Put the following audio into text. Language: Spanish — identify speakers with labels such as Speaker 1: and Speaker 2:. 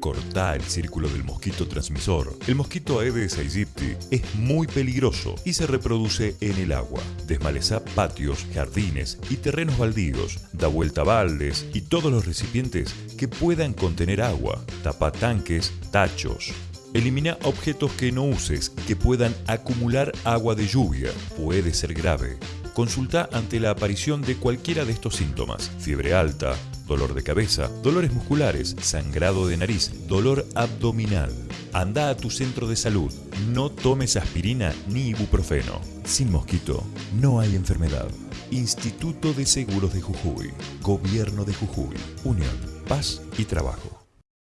Speaker 1: Cortá el círculo del mosquito transmisor. El mosquito Aedes aegypti es muy peligroso y se reproduce en el agua. Desmalezá patios, jardines y terrenos baldíos. Da vuelta a baldes y todos los recipientes que puedan contener agua. Tapa tanques, tachos. Elimina objetos que no uses que puedan acumular agua de lluvia. Puede ser grave. Consulta ante la aparición de cualquiera de estos síntomas. Fiebre alta, dolor de cabeza, dolores musculares, sangrado de nariz, dolor abdominal. Anda a tu centro de salud. No tomes aspirina ni ibuprofeno. Sin mosquito, no hay enfermedad. Instituto de Seguros de Jujuy. Gobierno de Jujuy. Unión, Paz y Trabajo.